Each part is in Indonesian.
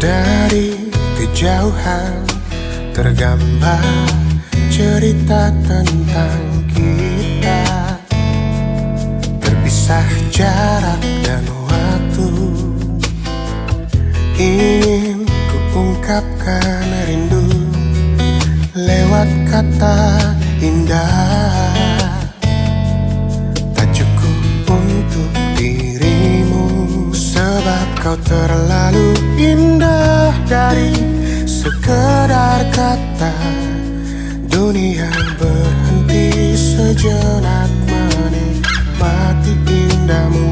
Dari kejauhan tergambar cerita tentang kita. Terpisah jarak dan waktu. Ingin kuungkapkan rindu Lewat kata indah kau terlalu indah dari sekedar kata. Dunia berhenti sejenak menikmati indahmu.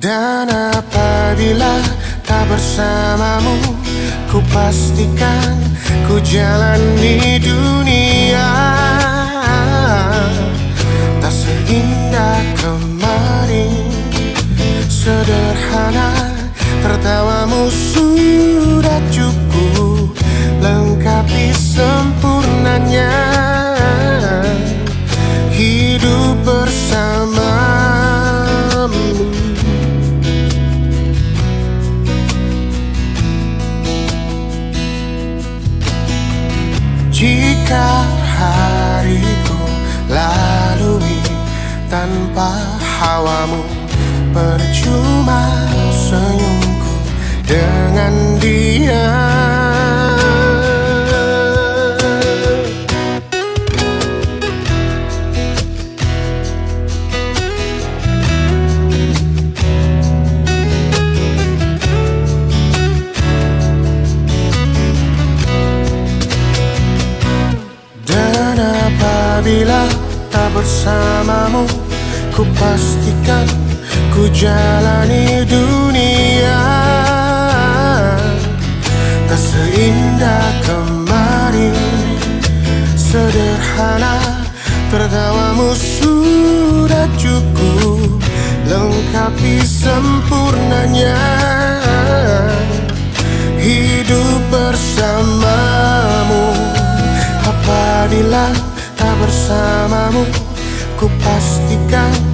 Dan apabila tak bersamamu Ku pastikan ku jalani dunia kemarin Sederhana tertawamu sudah cukup. Lengkapi sempurnanya. Hidup bersamamu. Jika hariku lalui tanpa hawamu. Percuma senyumku dengan dia. Dan apabila tak bersamamu Ku pastikan ku jalani dunia. Tak seindah kemarin Sederhana tertawamu sudah cukup. Lengkapi sempurnanya Hidup bersamamu. Apabila tak bersamamu Ku pastikan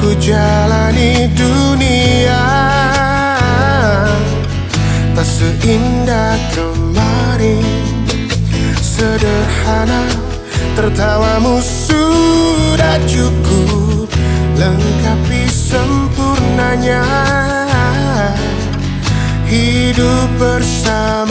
ku jalani dunia. Tak seindah kemarin Sederhana tertawamu sudah cukup. Lengkapi sempurnanya. Hidup bersamamu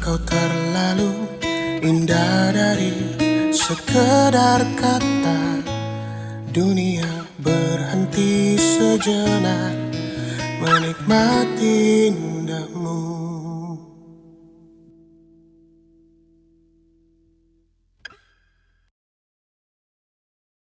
kau terlalu indah dari sekedar kata Dunia berhenti sejenak menikmati indahmu